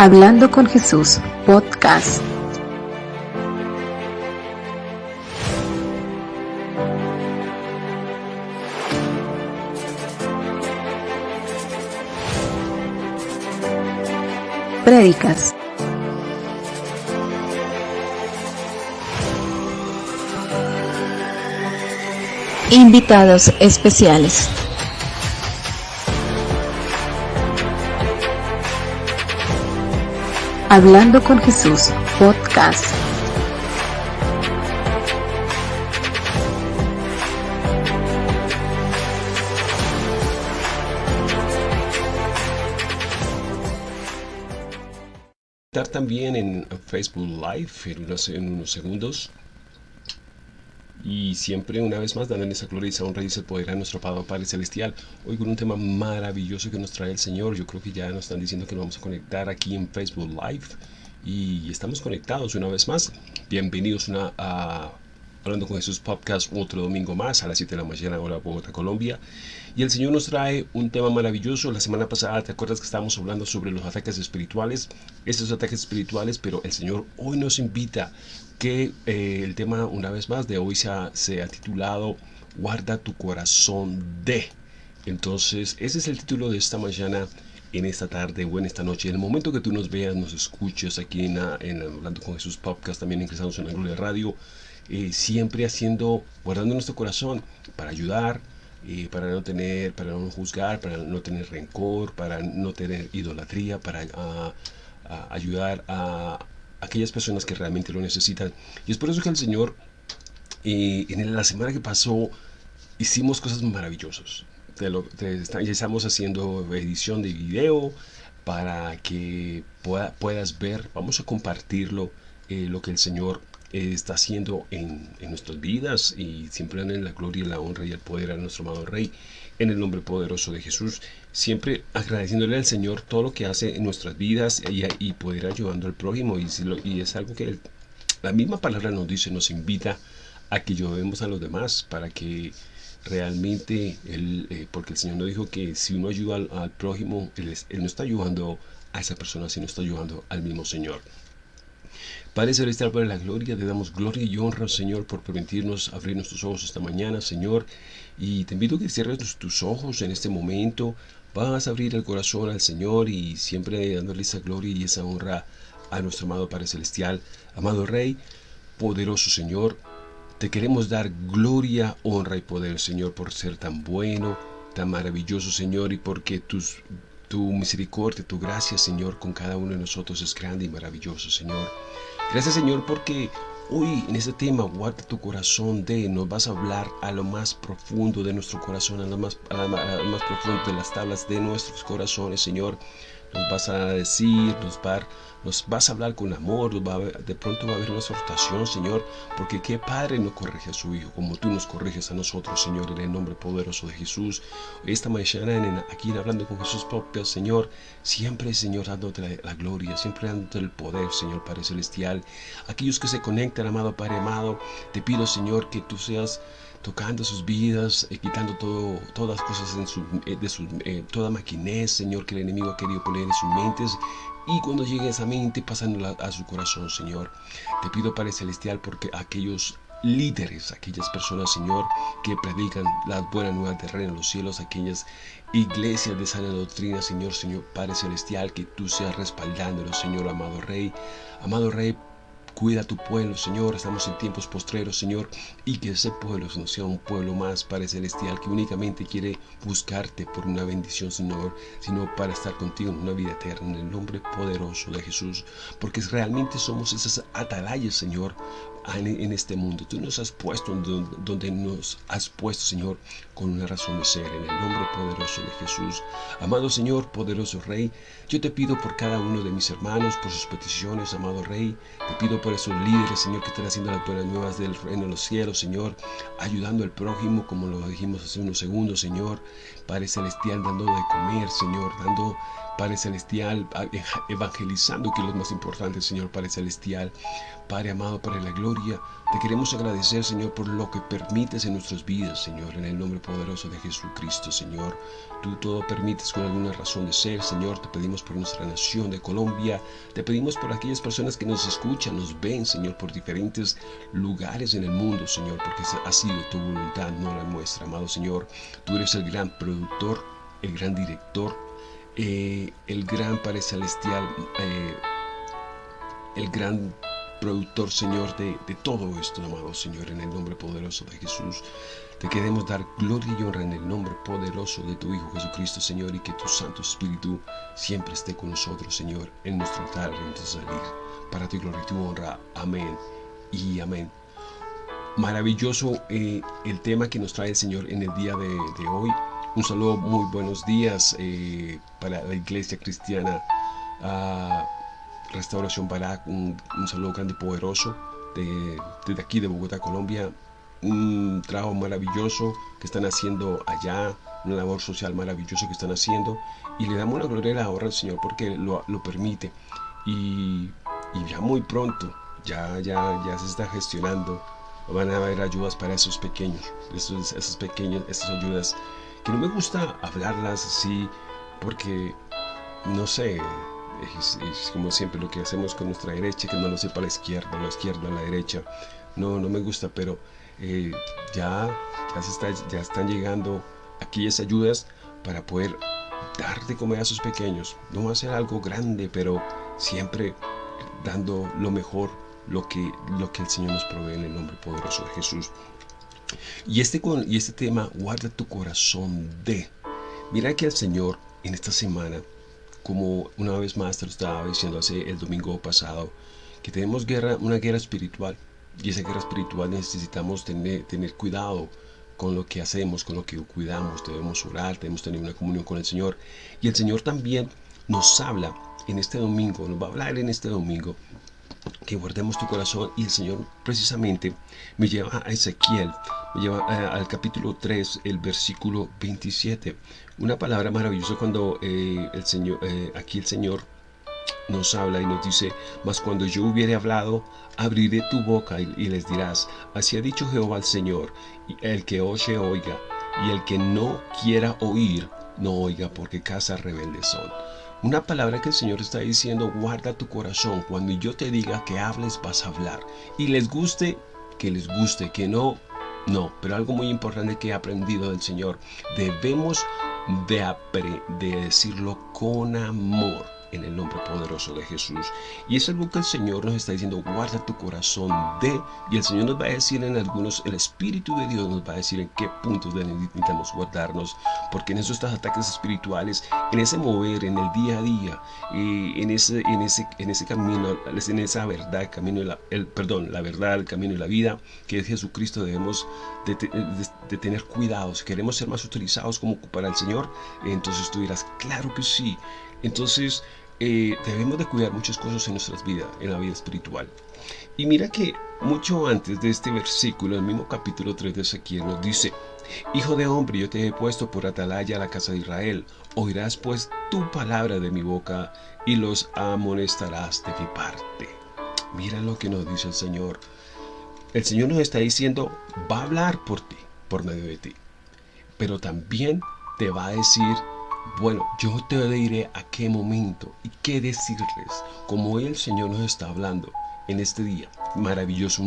Hablando con Jesús, podcast. Prédicas. Invitados especiales. Hablando con Jesús, podcast. Estar también en Facebook Live en unos, en unos segundos. Y siempre, una vez más, dándole esa gloria y esa honra y ese poder a nuestro Padre Celestial. Hoy con un tema maravilloso que nos trae el Señor. Yo creo que ya nos están diciendo que nos vamos a conectar aquí en Facebook Live. Y estamos conectados una vez más. Bienvenidos una, a Hablando con Jesús Podcast otro domingo más a las 7 de la mañana, hora Bogotá, Colombia. Y el Señor nos trae un tema maravilloso. La semana pasada, ¿te acuerdas que estábamos hablando sobre los ataques espirituales? Estos ataques espirituales, pero el Señor hoy nos invita que eh, el tema, una vez más, de hoy se ha, titulado Guarda tu corazón de. Entonces, ese es el título de esta mañana en esta tarde o en esta noche. En el momento que tú nos veas, nos escuches aquí en, en Hablando con Jesús Podcast, también ingresamos en la Gloria Radio, eh, siempre haciendo, guardando nuestro corazón para ayudar, eh, para no tener, para no juzgar, para no tener rencor, para no tener idolatría, para a, a ayudar a aquellas personas que realmente lo necesitan. Y es por eso que el Señor, eh, en la semana que pasó, hicimos cosas maravillosas. Lo, ya estamos haciendo edición de video para que pueda, puedas ver, vamos a compartirlo, eh, lo que el Señor eh, está haciendo en, en, nuestras vidas y siempre en la gloria, la honra y el poder a nuestro amado Rey, en el nombre poderoso de Jesús, siempre agradeciéndole al Señor todo lo que hace en nuestras vidas y, y poder ayudando al prójimo. Y, si lo, y es algo que la misma palabra nos dice, nos invita a que ayudemos a los demás para que realmente, eh, porque el Señor nos dijo que si uno ayuda al, al prójimo, él, es, él no está ayudando a esa persona, sino está ayudando al mismo Señor. Padre Celestial, para la gloria, te damos gloria y honra, Señor, por permitirnos abrir nuestros ojos esta mañana, Señor. Y te invito a que cierres tus ojos en este momento. Vas a abrir el corazón al Señor y siempre dándole esa gloria y esa honra a nuestro amado Padre Celestial. Amado Rey, poderoso Señor, te queremos dar gloria, honra y poder, Señor, por ser tan bueno, tan maravilloso, Señor, y porque tus, tu misericordia, tu gracia, Señor, con cada uno de nosotros es grande y maravilloso, Señor. Gracias Señor porque hoy en este tema guarda tu corazón de, nos vas a hablar a lo más profundo de nuestro corazón, a lo más, a lo más profundo de las tablas de nuestros corazones Señor. Nos vas a decir, nos, va, nos vas a hablar con amor, va a, de pronto va a haber una exhortación, Señor, porque qué padre no corrige a su Hijo, como tú nos corriges a nosotros, Señor, en el nombre poderoso de Jesús. Esta mañana, en, aquí hablando con Jesús propio, Señor, siempre, Señor, dándote la, la, gloria, siempre dándote el poder, Señor, Padre Celestial. Aquellos que se conectan, amado Padre amado, te pido, Señor, que tú seas tocando sus vidas, eh, quitando todo, todas las cosas eh, de su, eh, toda maquinez, Señor, que el enemigo ha querido poner en sus mentes. Y cuando llegue a esa mente, pasándola a su corazón, Señor. Te pido, Padre Celestial, porque aquellos líderes, aquellas personas, Señor, que predican las buenas nuevas del reino de los cielos, aquellas iglesias de sana doctrina, Señor, Señor Padre Celestial, que tú seas respaldándolo, Señor, amado Rey. Amado Rey, Cuida tu pueblo, Señor. Estamos en tiempos postreros, Señor. Y que ese pueblo no sea un pueblo más, Padre Celestial, que únicamente quiere buscarte por una bendición, Señor, sino para estar contigo en una vida eterna, en el nombre poderoso de Jesús. Porque realmente somos esas atalayas, Señor, en este mundo. Tú nos has puesto donde nos has puesto, Señor, con una razón de ser, en el nombre poderoso de Jesús. Amado Señor, poderoso Rey, yo te pido por cada uno de mis hermanos, por sus peticiones, amado Rey. Te pido por esos líderes, Señor, que están haciendo las buenas nuevas del reino de los cielos, Señor, ayudando al prójimo, como lo dijimos hace unos segundos, Señor. Padre Celestial, dando de comer, Señor, dando Padre Celestial, evangelizando, que es lo más importante, Señor Padre Celestial. Padre amado, para la gloria gloria. Te queremos agradecer, Señor, por lo que permites en nuestras vidas, Señor, en el nombre poderoso de Jesucristo, Señor. Tú todo permites con alguna razón de ser, Señor. Te pedimos por nuestra nación de Colombia. Te pedimos por aquellas personas que nos escuchan, nos ven, Señor, por diferentes lugares en el mundo, Señor, porque ha sido tu voluntad, no la nuestra, amado Señor. Tú eres el gran productor, el gran director, eh, el gran Padre Celestial, eh, el gran productor, Señor, de, todo esto, amado Señor, en el nombre poderoso de Jesús. Te queremos dar gloria y honra en el nombre poderoso de tu Hijo Jesucristo, Señor, y que tu Santo Espíritu siempre esté con nosotros, Señor, en nuestro y en nuestro salir. Para tu gloria y tu honra. Amén y amén. Maravilloso eh, el tema que nos trae el Señor en el día de, hoy. Un saludo, muy buenos días eh, para la iglesia cristiana. Restauración Barak, un, saludo grande y poderoso de, desde aquí de Bogotá, Colombia. Un trabajo maravilloso que están haciendo allá, una labor social maravillosa que están haciendo. Y le damos la gloria ahora al Señor porque lo, permite. Y, ya muy pronto, ya, ya, ya se está gestionando. Van a haber ayudas para esos pequeños, esos, esos pequeños, esas ayudas que no me gusta hablarlas así porque, no sé, es, como siempre lo que hacemos con nuestra derecha, que no lo sepa la izquierda, la izquierda, la derecha. No, no me gusta, pero eh, ya, ya, se está, ya están llegando aquellas ayudas para poder dar de comer a sus pequeños. No va a ser algo grande, pero siempre dando lo mejor, lo que, lo que el Señor nos provee en el nombre poderoso de Jesús. Y este, y este tema, guarda tu corazón de. Mira que el Señor en esta semana como una vez más te lo estaba diciendo hace el domingo pasado, que tenemos guerra, una guerra espiritual. Y esa guerra espiritual necesitamos tener, tener cuidado con lo que hacemos, con lo que cuidamos. Debemos orar, debemos tener una comunión con el Señor. Y el Señor también nos habla en este domingo, nos va a hablar en este domingo que guardemos tu corazón y el Señor precisamente me lleva a Ezequiel, me lleva eh, al capítulo 3, el versículo 27. Una palabra maravillosa cuando eh, el Señor, eh, aquí el Señor nos habla y nos dice, mas cuando yo hubiere hablado, abriré tu boca y, les dirás, así ha dicho Jehová al Señor, el que oye oiga, y el que no quiera oír, no oiga, porque casa rebeldes son. Una palabra que el Señor está diciendo, guarda tu corazón. Cuando yo te diga que hables, vas a hablar. Y les guste, que les guste, que no, no. Pero algo muy importante que he aprendido del Señor, debemos de, de decirlo con amor en el nombre poderoso de Jesús. Y es algo que el Señor nos está diciendo, guarda tu corazón de, y el Señor nos va a decir en algunos, el Espíritu de Dios nos va a decir en qué puntos necesitamos guardarnos, porque en esos ataques espirituales, en ese mover, en el día a día, y en, ese, en, ese, en ese camino, en esa verdad, camino, el, perdón, la verdad, el camino y la vida, que es Jesucristo, debemos de, de tener cuidado. Si queremos ser más utilizados como para el Señor, entonces tú dirás, claro que sí, entonces, eh, debemos de cuidar muchas cosas en nuestras vidas, en la vida espiritual. Y mira que mucho antes de este versículo, el mismo capítulo 3 de Ezequiel nos dice, Hijo de hombre, yo te he puesto por atalaya a la casa de Israel. Oirás pues tu palabra de mi boca y los amonestarás de mi parte. Mira lo que nos dice el Señor. El Señor nos está diciendo, va a hablar por ti, por medio de ti. Pero también te va a decir bueno, yo te diré a qué momento y qué decirles, como hoy el Señor nos está hablando en este día. Maravilloso,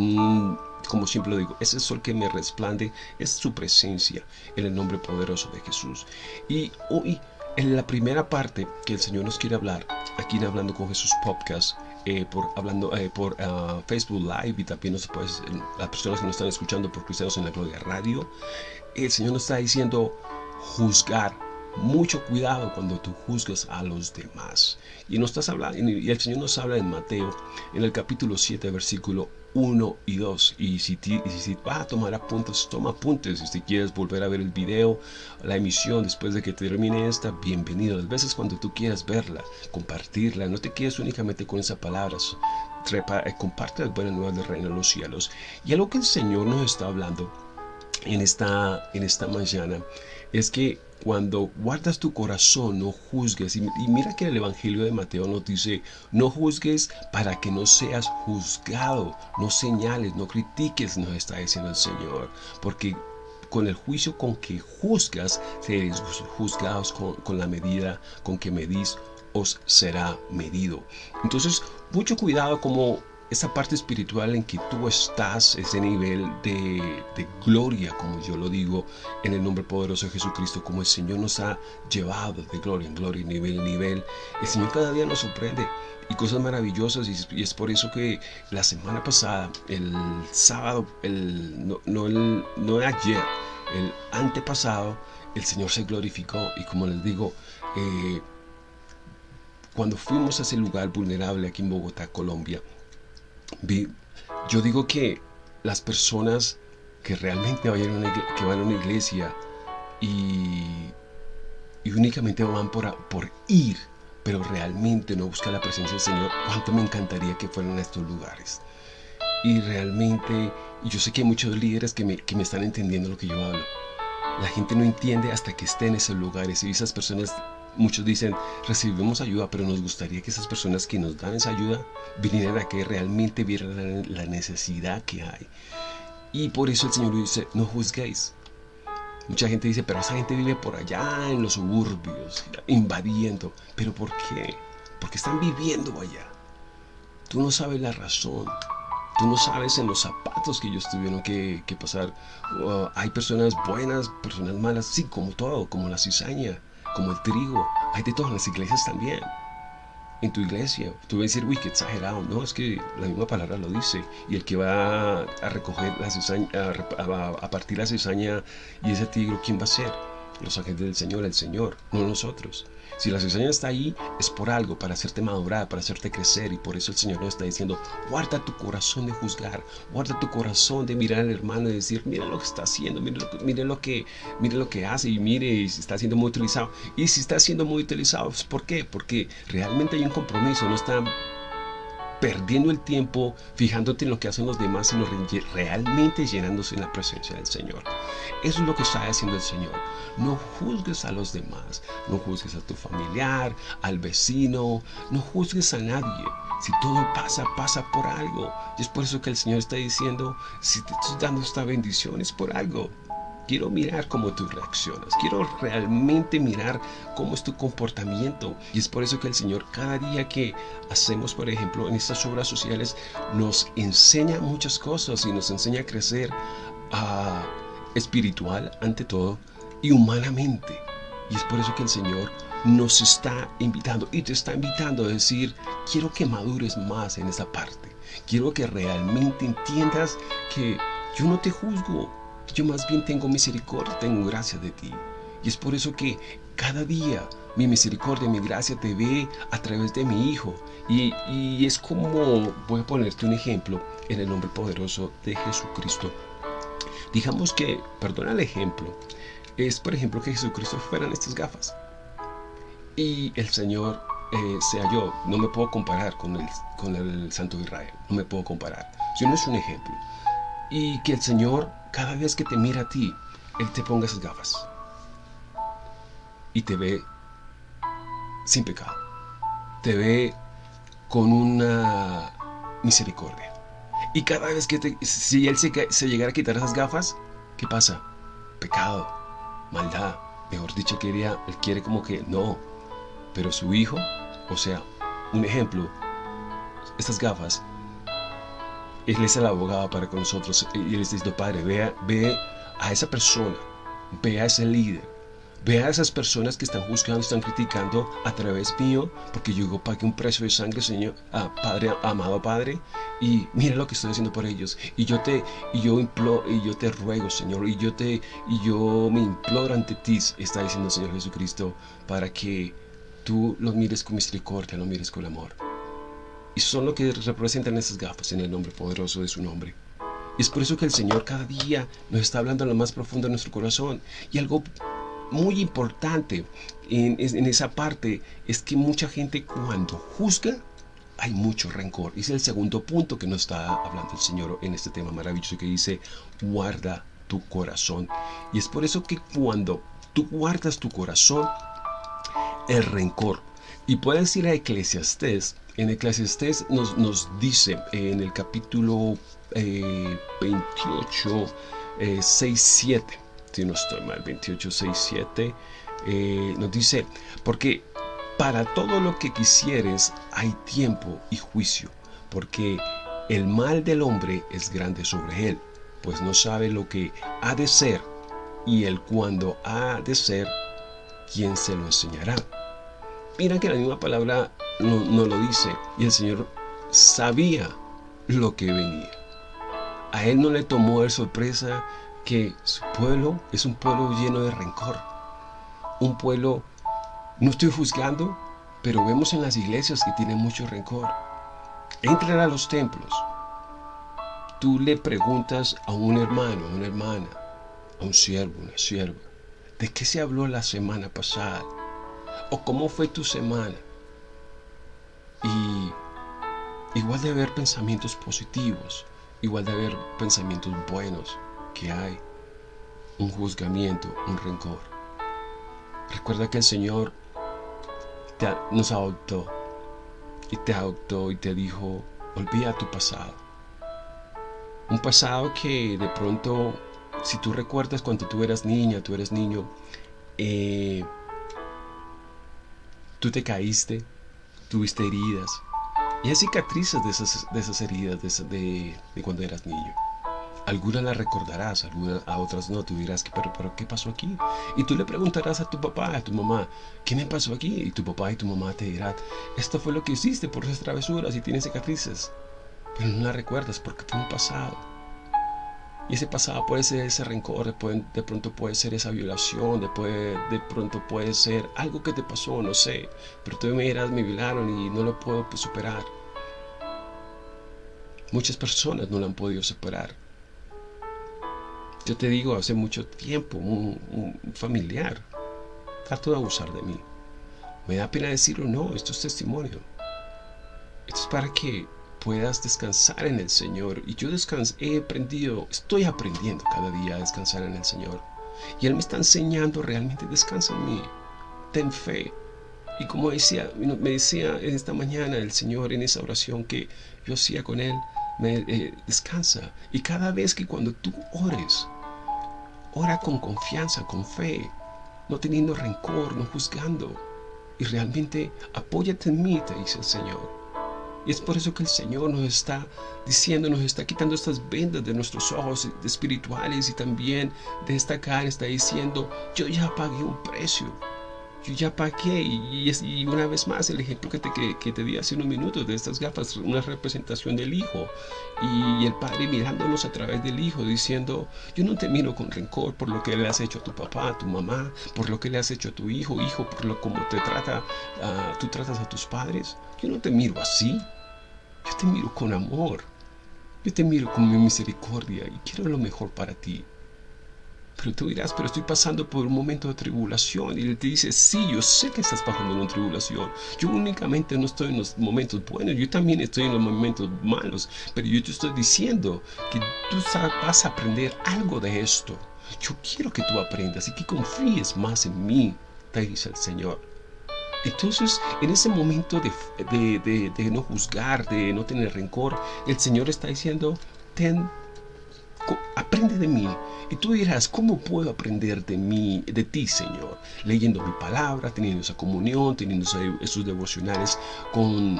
como siempre lo digo, ese sol que me resplande es su presencia en el nombre poderoso de Jesús. Y hoy, en la primera parte que el Señor nos quiere hablar, aquí en Hablando con Jesús Podcast, eh, por, hablando, eh, por ah, Facebook Live y también nos, pues, las personas que nos están escuchando por Cristianos en la Gloria Radio, el Señor nos está diciendo juzgar mucho cuidado cuando tú juzgas a los demás. Y, no estás hablando, y el Señor nos habla en Mateo, en el capítulo 7, versículo 1 y 2. Y si, si vas a tomar apuntes, toma apuntes. Si quieres volver a ver el video, la emisión después de que termine esta, bienvenido. A veces cuando tú quieras verla, compartirla, no te quedes únicamente con esas palabras. Trepa, eh, comparte las buenas nuevas del reino de los cielos. Y algo que el Señor nos está hablando en esta, en esta mañana es que cuando guardas tu corazón, no juzgues. Y, mira que el Evangelio de Mateo nos dice, no juzgues para que no seas juzgado, no señales, no critiques, nos está diciendo el Señor. Porque con el juicio con que juzgas, seréis juzgados con, con la medida con que medís, os será medido. Entonces, mucho cuidado como esa parte espiritual en que tú estás, ese nivel de, gloria, como yo lo digo, en el nombre poderoso de Jesucristo, como el Señor nos ha llevado de gloria en gloria, nivel en nivel. El Señor cada día nos sorprende y cosas maravillosas y, es por eso que la semana pasada, el sábado, el, no, no, el, no ayer, el antepasado, el Señor se glorificó y como les digo, eh, cuando fuimos a ese lugar vulnerable aquí en Bogotá, Colombia, yo digo que las personas que realmente vayan a que van a una iglesia y, y únicamente van por, por ir, pero realmente no buscan la presencia del Señor, cuánto me encantaría que fueran a estos lugares. Y realmente, yo sé que hay muchos líderes que me, que me están entendiendo lo que yo hablo. La gente no entiende hasta que esté en esos lugares y esas personas Muchos dicen, recibimos ayuda, pero nos gustaría que esas personas que nos dan esa ayuda vinieran a que realmente vieran la necesidad que hay. Y por eso el Señor dice, no juzguéis. Mucha gente dice, pero esa gente vive por allá en los suburbios, invadiendo. ¿Pero por qué? Porque están viviendo allá. Tú no sabes la razón. Tú no sabes en los zapatos que ellos tuvieron que, pasar. Uh, hay personas buenas, personas malas, sí, como todo, como la cizaña como el trigo. Hay de todas las iglesias también. En tu iglesia, tú vas a decir, uy, qué exagerado. No, es que la misma palabra lo dice. Y el que va a recoger la cizaña, a, partir la cizaña y ese tigre, ¿quién va a ser? Los agentes del Señor, el Señor, no nosotros. Si la cizaña está ahí, es por algo, para hacerte madurar, para hacerte crecer. Y por eso el Señor nos está diciendo, guarda tu corazón de juzgar, guarda tu corazón de mirar al hermano y decir, mira lo que está haciendo, mire lo, mire lo, que, mire lo que hace y mire si está siendo muy utilizado. Y si está siendo muy utilizado, ¿por qué? Porque realmente hay un compromiso, no está perdiendo el tiempo fijándote en lo que hacen los demás, sino realmente llenándose en la presencia del Señor. Eso es lo que está haciendo el Señor. No juzgues a los demás, no juzgues a tu familiar, al vecino, no juzgues a nadie. Si todo pasa, pasa por algo. Y es por eso que el Señor está diciendo, si te estoy dando esta bendición es por algo. Quiero mirar cómo tú reaccionas. Quiero realmente mirar cómo es tu comportamiento. Y es por eso que el Señor cada día que hacemos, por ejemplo, en estas obras sociales, nos enseña muchas cosas y nos enseña a crecer a espiritual ante todo y humanamente. Y es por eso que el Señor nos está invitando y te está invitando a decir, quiero que madures más en esa parte. Quiero que realmente entiendas que yo no te juzgo, yo más bien tengo misericordia, tengo gracia de ti. Y es por eso que cada día mi misericordia, mi gracia te ve a través de mi Hijo. Y, y, es como, voy a ponerte un ejemplo en el nombre poderoso de Jesucristo. Digamos que, perdona el ejemplo, es por ejemplo que Jesucristo fueran estas gafas. Y el Señor eh, sea yo, no me puedo comparar con el, con el Santo Israel, no me puedo comparar. Si no es un ejemplo. Y que el Señor cada vez que te mira a ti, Él te ponga esas gafas y te ve sin pecado. Te ve con una misericordia. Y cada vez que te, si Él se, se llegara a quitar esas gafas, ¿qué pasa? Pecado, maldad. Mejor dicho, quería, Él quiere como que no. Pero su hijo, o sea, un ejemplo, estas gafas él es el abogado para con nosotros y Él está Padre, ve, ve a esa persona, ve a ese líder, ve a esas personas que están juzgando, están criticando a través mío, porque yo pagué un precio de sangre, Señor, a Padre, amado Padre, y mira lo que estoy haciendo por ellos. Y yo te, y yo imploro, y yo te ruego, Señor, y yo te, y yo me imploro ante ti, está diciendo el Señor Jesucristo, para que tú los mires con misericordia, lo mires con amor. Y son lo que representan esas gafas en el nombre poderoso de su nombre. Es por eso que el Señor cada día nos está hablando a lo más profundo de nuestro corazón. Y algo muy importante en, en, esa parte es que mucha gente cuando juzga hay mucho rencor. Es el segundo punto que nos está hablando el Señor en este tema maravilloso que dice, guarda tu corazón. Y es por eso que cuando tú guardas tu corazón el rencor. Y puedes ir a Eclesiastés. En Eclesiastés nos, nos dice en el capítulo 28, 6, 7, si no estoy mal, 28, 6, 7, nos dice, porque para todo lo que quisieres hay tiempo y juicio, porque el mal del hombre es grande sobre él, pues no sabe lo que ha de ser y el cuándo ha de ser, ¿quién se lo enseñará? Mira que la misma palabra no, lo dice y el Señor sabía lo que venía. A él no le tomó de sorpresa que su pueblo es un pueblo lleno de rencor. Un pueblo, no estoy juzgando, pero vemos en las iglesias que tienen mucho rencor. Entran a los templos. Tú le preguntas a un hermano, a una hermana, a un siervo, una sierva, ¿de qué se habló la semana pasada? ¿O cómo fue tu semana? Y igual de haber pensamientos positivos, igual de haber pensamientos buenos que hay, un juzgamiento, un rencor. Recuerda que el Señor nos adoptó y te adoptó y te dijo, olvida tu pasado. Un pasado que de pronto, si tú recuerdas cuando tú eras niña, tú eres niño, eh, tú te caíste, tuviste heridas, y hay cicatrices de esas, de esas heridas de, cuando eras niño. Algunas las recordarás, algunas, a otras no. Tú dirás, pero, pero ¿qué pasó aquí? Y tú le preguntarás a tu papá, a tu mamá, ¿qué me pasó aquí? Y tu papá y tu mamá te dirán, esto fue lo que hiciste por esas travesuras y tienes cicatrices. Pero no las recuerdas porque fue un pasado. Y ese pasado puede ser ese rencor, de, pronto puede ser esa violación, de, de pronto puede ser algo que te pasó, no sé. Pero tú me dirás, me violaron y no lo puedo pues, superar. Muchas personas no lo han podido superar. Yo te digo, hace mucho tiempo, un, familiar trató de abusar de mí. Me da pena decirlo, no, esto es testimonio. Esto es para que puedas descansar en el Señor. Y yo he aprendido, estoy aprendiendo cada día a descansar en el Señor. Y Él me está enseñando realmente, descansa en mí, ten fe. Y como decía, me decía esta mañana el Señor en esa oración que yo hacía con Él, me eh, descansa. Y cada vez que cuando tú ores, ora con confianza, con fe, no teniendo rencor, no juzgando. Y realmente apóyate en mí, te dice el Señor. Y es por eso que el Señor nos está diciendo, nos está quitando estas vendas de nuestros ojos espirituales y también de esta carne. Está diciendo, yo ya pagué un precio. Yo ya pagué. Y, y una vez más, el ejemplo que te, que, te di hace unos minutos de estas gafas, una representación del Hijo. Y, el Padre mirándonos a través del Hijo, diciendo, yo no te miro con rencor por lo que le has hecho a tu papá, a tu mamá, por lo que le has hecho a tu hijo, hijo, por lo como te trata, uh, tú tratas a tus padres. Yo no te miro así. Yo te miro con amor. Yo te miro con mi misericordia y quiero lo mejor para ti. Pero tú dirás, pero estoy pasando por un momento de tribulación. Y él te dice, sí, yo sé que estás pasando una tribulación. Yo únicamente no estoy en los momentos buenos, yo también estoy en los momentos malos. Pero yo te estoy diciendo que tú vas a aprender algo de esto. Yo quiero que tú aprendas y que confíes más en mí, te dice el Señor. Entonces, en ese momento de, no juzgar, de no tener rencor, el Señor está diciendo, ten, aprende de mí. Y tú dirás, ¿cómo puedo aprender de mí, de ti, Señor? Leyendo mi palabra, teniendo esa comunión, teniendo esos devocionales con,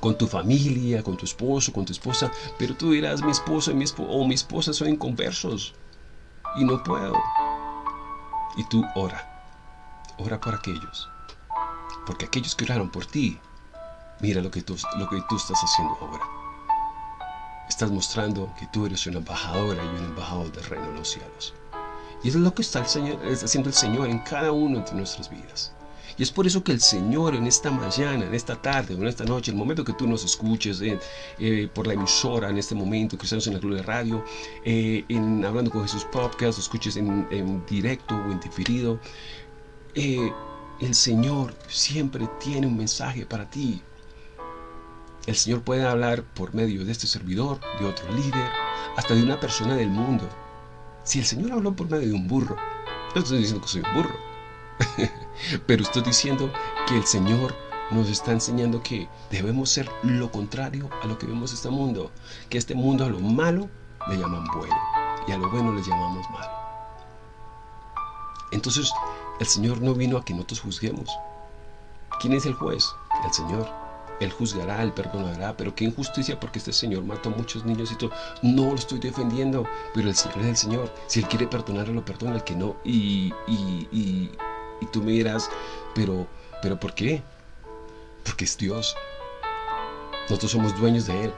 con tu familia, con tu esposo, con tu esposa. Pero tú dirás, mi esposo mi o mi esposa son inconversos y no puedo. Y tú ora, ora por aquellos porque aquellos que oraron por ti, mira lo que tú, lo que tú estás haciendo ahora. Estás mostrando que tú eres una embajadora y un embajador del reino de los cielos. Y eso es lo que está, el Señor, está haciendo el Señor en cada uno de nuestras vidas. Y es por eso que el Señor en esta mañana, en esta tarde en esta noche, el momento que tú nos escuches eh, por la emisora, en este momento, Cristianos en la Gloria de Radio, eh, en Hablando con Jesús Podcast, escuches en, en directo o en diferido, eh, el Señor siempre tiene un mensaje para ti. El Señor puede hablar por medio de este servidor, de otro líder, hasta de una persona del mundo. Si el Señor habló por medio de un burro, No estoy diciendo que soy un burro. Pero estoy diciendo que el Señor nos está enseñando que debemos ser lo contrario a lo que vemos en este mundo. Que este mundo a lo malo le llaman bueno y a lo bueno le llamamos malo. Entonces, el Señor no vino a que nosotros juzguemos. ¿Quién es el juez? El Señor. Él juzgará, Él perdonará, pero qué injusticia porque este Señor mató a muchos niños y todo. No lo estoy defendiendo, pero el Señor es el Señor. Si Él quiere perdonar, lo perdona, el que no. Y, y, y, y tú me dirás, pero, pero ¿por qué? Porque es Dios. Nosotros somos dueños de Él.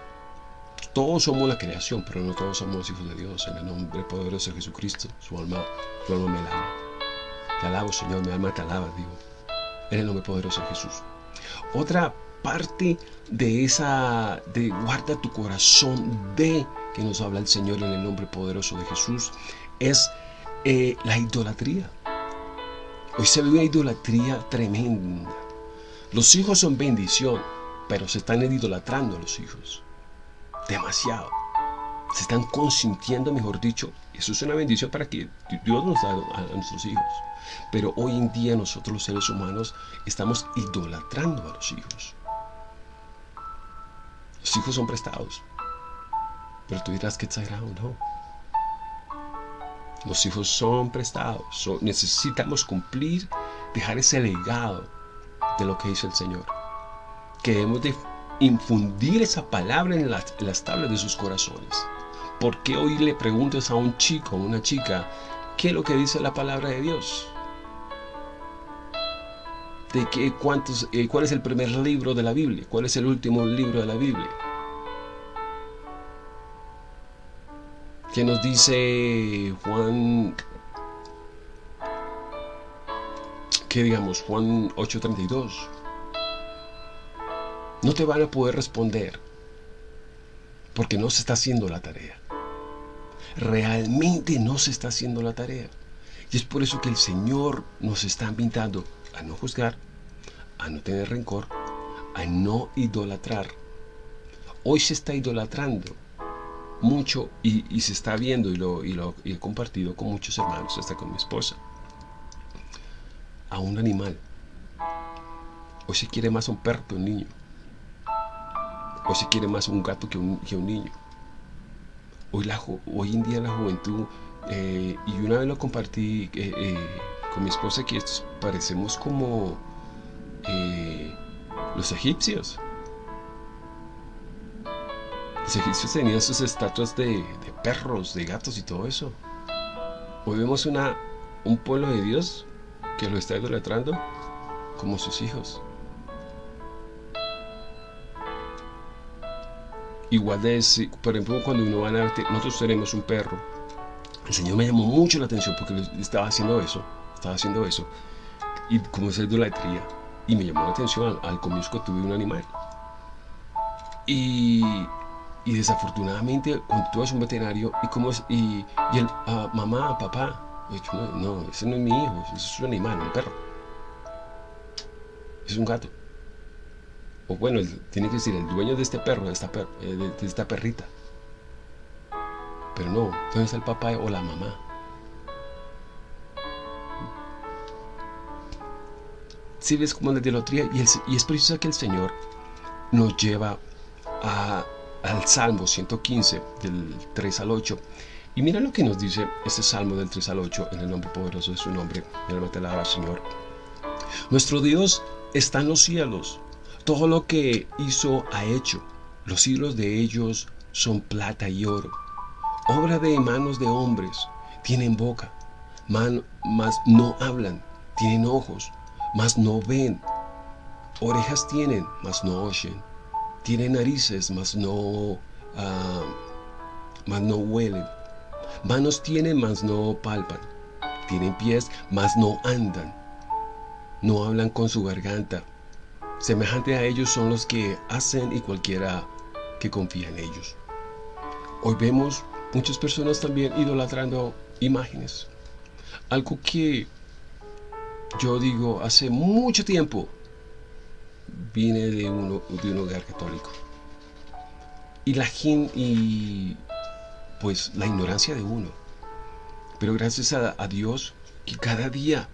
Todos somos la creación, pero no todos somos hijos de Dios. En el nombre poderoso de Jesucristo, su alma, su alma me alaba. Te alabo, Señor, mi alma te alaba, digo. En el nombre poderoso de Jesús. Otra parte de esa, de guarda tu corazón de que nos habla el Señor en el nombre poderoso de Jesús, es eh, la idolatría. Hoy se ve una idolatría tremenda. Los hijos son bendición, pero se están idolatrando a los hijos. Demasiado. Se están consintiendo, mejor dicho. Eso es una bendición para que Dios nos da a nuestros hijos. Pero hoy en día nosotros los seres humanos estamos idolatrando a los hijos. Los hijos son prestados. Pero tú dirás que exagerado, no. Los hijos son prestados. necesitamos cumplir, dejar ese legado de lo que hizo el Señor. Que debemos de infundir esa palabra en las, las tablas de sus corazones. ¿Por qué hoy le preguntas a un chico o una chica qué es lo que dice la palabra de Dios? De qué, cuántos, eh, cuál es el primer libro de la Biblia, cuál es el último libro de la Biblia. Que nos dice Juan, que digamos, Juan 8:32. No te van a poder responder porque no se está haciendo la tarea. Realmente no se está haciendo la tarea. Y es por eso que el Señor nos está invitando a no juzgar, a no tener rencor, a no idolatrar. Hoy se está idolatrando mucho y, se está viendo y lo, he compartido con muchos hermanos, hasta con mi esposa, a un animal. Hoy se quiere más un perro que un niño. Hoy se quiere más un gato que un, un niño. Hoy, la, hoy en día la juventud, eh, y una vez lo compartí eh, eh, con mi esposa, que parecemos como los egipcios. Los egipcios tenían sus estatuas de, perros, de gatos y todo eso. Hoy vemos una, un pueblo de Dios que lo está idolatrando como sus hijos. Igual de, por ejemplo, cuando uno va a ver, nosotros tenemos un perro. El Señor me llamó mucho la atención porque estaba haciendo eso, estaba haciendo eso. Y como es idolatría. Y me llamó la atención al, comienzo que tuve un animal. Y, y, desafortunadamente, cuando tú eres un veterinario, y como es, y, y el ah, mamá, papá, no, no, ese no es mi hijo, ese es un animal, un perro. Es un gato o bueno, tiene que decir el dueño de este perro, de esta, eh, de, esta perrita. Pero no, ¿dónde está el papá o la mamá? Si ves como la idolatría, y, y, es preciso que el Señor nos lleva al Salmo 115, del 3 al 8. Y mira lo que nos dice este Salmo del 3 al 8, en el nombre poderoso de su nombre. Mira, te la Señor. Nuestro Dios está en los cielos todo lo que hizo ha hecho. Los hilos de ellos son plata y oro. Obra de manos de hombres. Tienen boca, mas no hablan. Tienen ojos, mas no ven. Orejas tienen, mas no oyen. Tienen narices, mas no, ah, mas no huelen. Manos tienen, mas no palpan. Tienen pies, mas no andan. No hablan con su garganta, Semejante a ellos son los que hacen y cualquiera que confía en ellos. Hoy vemos muchas personas también idolatrando imágenes. Algo que yo digo hace mucho tiempo viene de, uno, de un hogar católico. Y la y pues la ignorancia de uno. Pero gracias a, Dios que cada día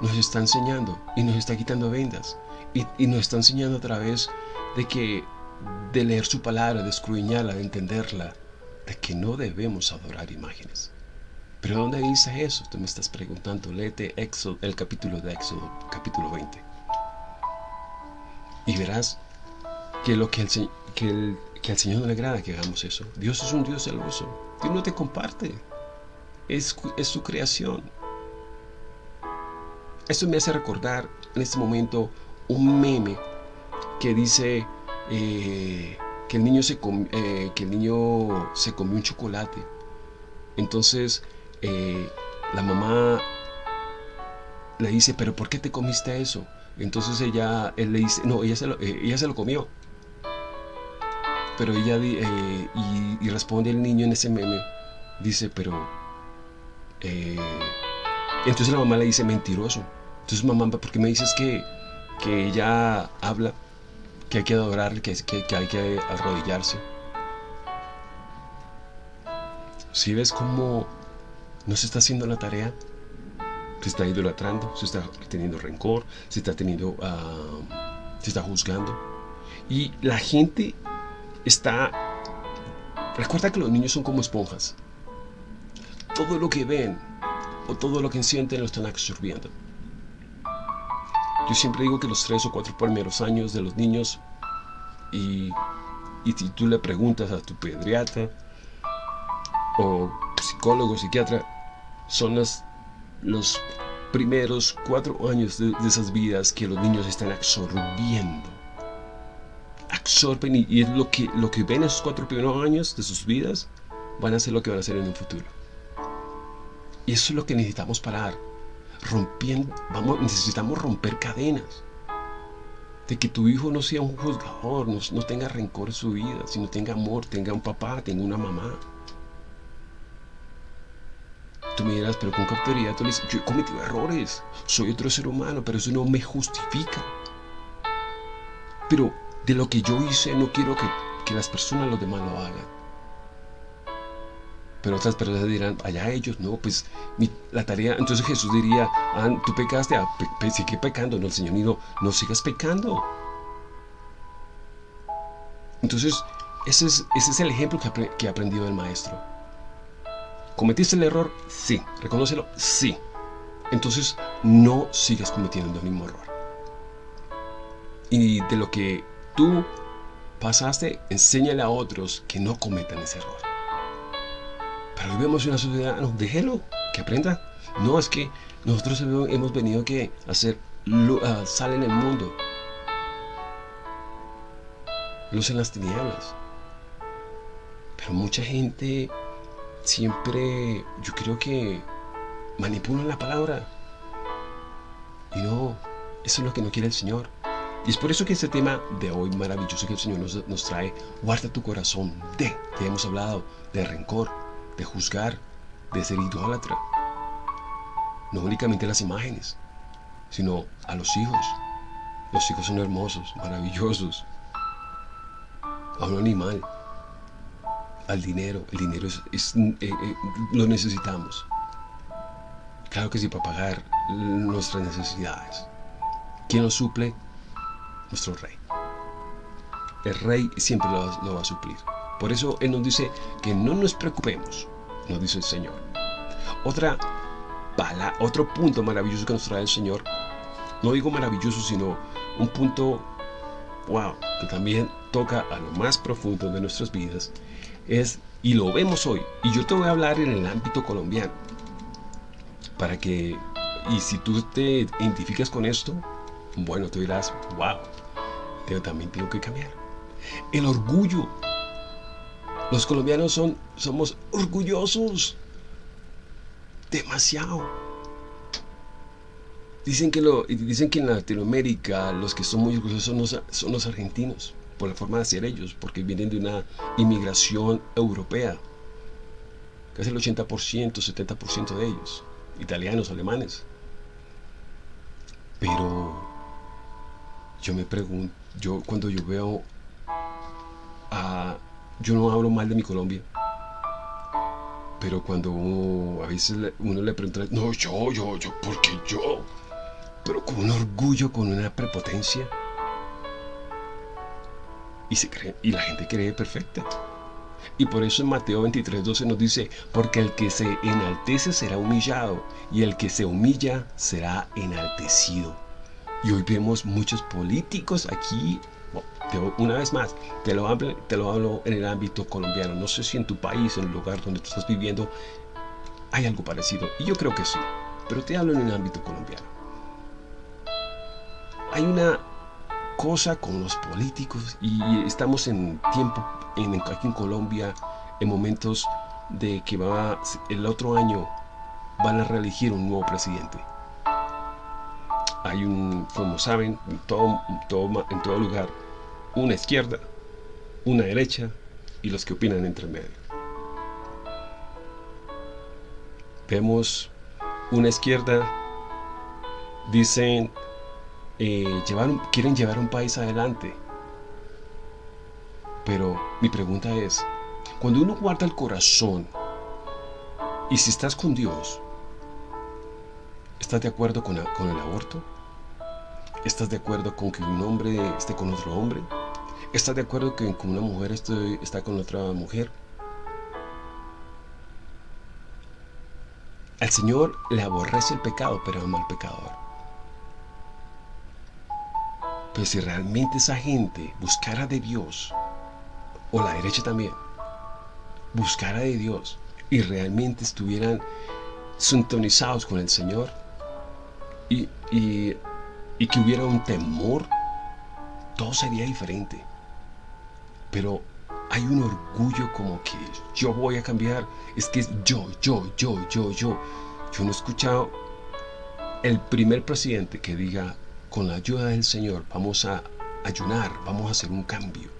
nos está enseñando y nos está quitando vendas y, y nos está enseñando a través de que de leer su palabra, de escruñarla, de entenderla, de que no debemos adorar imágenes. Pero ¿dónde dice eso? Tú me estás preguntando. Léete Éxodo, el capítulo de Éxodo, capítulo 20. Y verás que lo que, el, al Señor no le agrada que hagamos eso. Dios es un Dios celoso. Dios no te comparte. Es, es su creación. Esto me hace recordar en este momento un meme que dice eh, que, el niño se eh, que el niño se comió un chocolate. Entonces eh, la mamá le dice, pero ¿por qué te comiste eso? Entonces ella, él le dice, no, ella se lo, eh, ella se lo comió. Pero ella, eh, y, responde el niño en ese meme, dice, pero... entonces la mamá le dice, mentiroso. Entonces mamá, ¿por qué me dices que, que ella habla, que hay que adorarle, que, que, que hay que arrodillarse? Si ves cómo no se está haciendo la tarea, se está idolatrando, se está teniendo rencor, se está teniendo, uh, se está juzgando. Y la gente está... Recuerda que los niños son como esponjas. Todo lo que ven o todo lo que sienten lo están absorbiendo. Yo siempre digo que los tres o cuatro primeros años de los niños y, y si tú le preguntas a tu pediatra o psicólogo, psiquiatra, son los, primeros cuatro años de, esas vidas que los niños están absorbiendo. Absorben y, es lo que, lo que ven esos cuatro primeros años de sus vidas, van a ser lo que van a hacer en un futuro. Y eso es lo que necesitamos parar. Rompiendo, vamos, necesitamos romper cadenas. De que tu hijo no sea un juzgador, no tenga rencor en su vida, sino tenga amor, tenga un papá, tenga una mamá. Tú me dirás, pero con qué tú le dices, yo he cometido errores, soy otro ser humano, pero eso no me justifica. Pero de lo que yo hice no quiero que, que las personas, los demás lo hagan. Pero otras personas dirán, allá ellos, no, pues la tarea, entonces Jesús diría, ah, tú pecaste, ah, sigue pecando, no, el Señor no, no sigas pecando. Entonces, ese es, ese es el ejemplo que, que he aprendido del maestro. ¿Cometiste el error? Sí. ¿Reconócelo? Sí. Entonces no sigas cometiendo el mismo error. Y de lo que tú pasaste, enséñale a otros que no cometan ese error. Pero vivimos en una sociedad, no, déjelo, que aprenda. No, es que nosotros hemos venido que hacer uh, sal en el mundo. Luz en las tinieblas. Pero mucha gente siempre yo creo que manipulan la palabra. Y no, eso es lo que no quiere el Señor. Y es por eso que este tema de hoy maravilloso que el Señor nos, nos trae, guarda tu corazón de, que hemos hablado, de rencor, de juzgar, de ser idólatra. No únicamente las imágenes, sino a los hijos. Los hijos son hermosos, maravillosos. A un animal, al dinero. El dinero es, eh, eh, lo necesitamos. Claro que sí, para pagar nuestras necesidades. ¿Quién nos suple? Nuestro rey. El rey siempre lo, va a suplir. Por eso Él nos dice que no nos preocupemos, nos dice el Señor. Otra bala, otro punto maravilloso que nos trae el Señor, no digo maravilloso, sino un punto, wow, que también toca a lo más profundo de nuestras vidas, es, y lo vemos hoy, y yo te voy a hablar en el ámbito colombiano, para que, y si tú te identificas con esto, bueno, tú dirás, wow, pero también tengo que cambiar. El orgullo. Los colombianos son, somos orgullosos. Demasiado. Dicen que, lo, dicen que en Latinoamérica los que son muy orgullosos son los, son los argentinos por la forma de ser ellos, porque vienen de una inmigración europea. Casi el 80%, 70% de ellos, italianos, alemanes. Pero yo me pregunto, yo cuando yo veo a... Yo no hablo mal de mi Colombia. Pero cuando a veces uno le pregunta, no, yo, yo, yo, ¿por qué yo? Pero con un orgullo, con una prepotencia. Y, la gente cree perfecta. Y por eso en Mateo 23, 12 nos dice, porque el que se enaltece será humillado, y el que se humilla será enaltecido. Y hoy vemos muchos políticos aquí, una vez más, te lo, hablo, te lo hablo en el ámbito colombiano. No sé si en tu país, en el lugar donde tú estás viviendo, hay algo parecido. Y yo creo que sí, pero te hablo en el ámbito colombiano. Hay una cosa con los políticos y estamos en tiempo, en, aquí en Colombia, en momentos de que va el otro año van a reelegir un nuevo presidente hay un, como saben, en todo, en todo lugar, una izquierda, una derecha y los que opinan entre medio. Vemos una izquierda, dicen, eh, quieren llevar un país adelante. Pero mi pregunta es, cuando uno guarda el corazón y si estás con Dios, ¿estás de acuerdo con, con el aborto? ¿Estás de acuerdo con que un hombre esté con otro hombre? ¿Estás de acuerdo que con una mujer esté, está con otra mujer? Al Señor le aborrece el pecado, pero ama al pecador. Pero si realmente esa gente buscara de Dios, o la derecha también, buscara de Dios y realmente estuvieran sintonizados con el Señor y, y que hubiera un temor, todo sería diferente. Pero hay un orgullo como que yo voy a cambiar. Es que yo, yo, yo, yo, yo. Yo no he escuchado el primer presidente que diga, con la ayuda del Señor, vamos a ayunar, vamos a hacer un cambio.